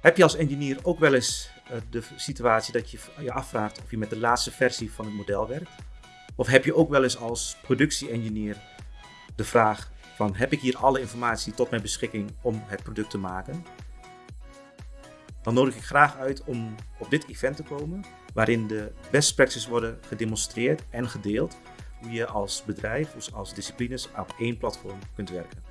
Heb je als engineer ook wel eens eh, de situatie dat je je afvraagt of je met de laatste versie van het model werkt? Of heb je ook wel eens als productie-engineer de vraag van heb ik hier alle informatie tot mijn beschikking om het product te maken? Dan nodig ik graag uit om op dit event te komen waarin de best practices worden gedemonstreerd en gedeeld hoe je als bedrijf of als disciplines op één platform kunt werken.